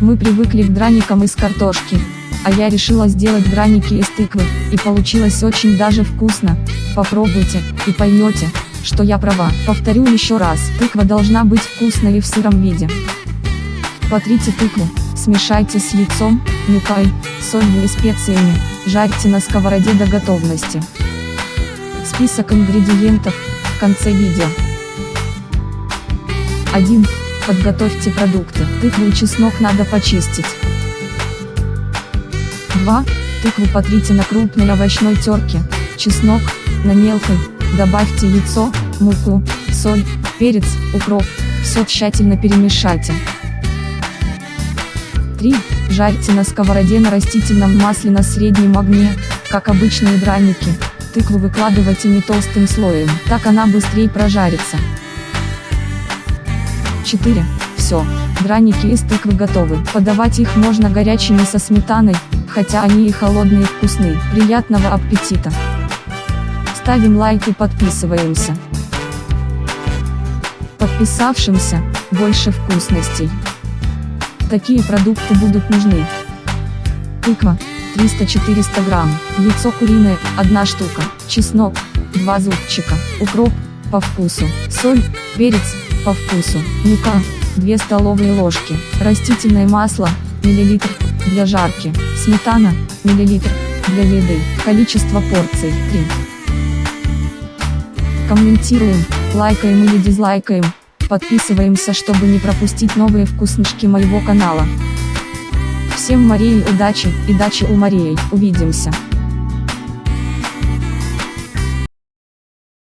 Мы привыкли к драникам из картошки, а я решила сделать драники из тыквы, и получилось очень даже вкусно. Попробуйте, и поймете, что я права. Повторю еще раз, тыква должна быть вкусной и в сыром виде. Потрите тыкву, смешайте с яйцом, мукой, солью и специями, жарьте на сковороде до готовности. Список ингредиентов в конце видео. 1. Подготовьте продукты. Тыкву и чеснок надо почистить. 2. Тыкву потрите на крупной овощной терке, чеснок, на мелкой, добавьте яйцо, муку, соль, перец, укроп, все тщательно перемешайте. 3. Жарьте на сковороде на растительном масле на среднем огне, как обычные драники. Тыкву выкладывайте не толстым слоем, так она быстрее прожарится. 4. Все, драники из тыквы готовы. Подавать их можно горячими со сметаной, хотя они и холодные вкусные. Приятного аппетита! Ставим лайк и подписываемся. Подписавшимся, больше вкусностей. Такие продукты будут нужны. Тыква, 300-400 грамм, яйцо куриное, 1 штука, чеснок, 2 зубчика, укроп, по вкусу, соль, перец, по вкусу, мука, 2 столовые ложки, растительное масло, миллилитр, для жарки, сметана, миллилитр, для еды, количество порций, 3. Комментируем, лайкаем или дизлайкаем, подписываемся, чтобы не пропустить новые вкуснышки моего канала. Всем Марии удачи, и дачи у Марии, увидимся.